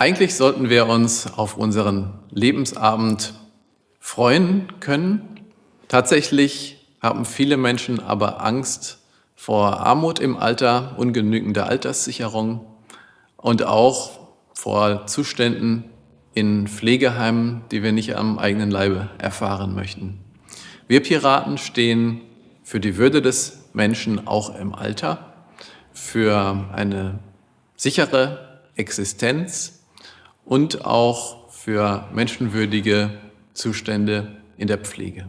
Eigentlich sollten wir uns auf unseren Lebensabend freuen können. Tatsächlich haben viele Menschen aber Angst vor Armut im Alter, ungenügender Alterssicherung und auch vor Zuständen in Pflegeheimen, die wir nicht am eigenen Leibe erfahren möchten. Wir Piraten stehen für die Würde des Menschen auch im Alter, für eine sichere Existenz und auch für menschenwürdige Zustände in der Pflege.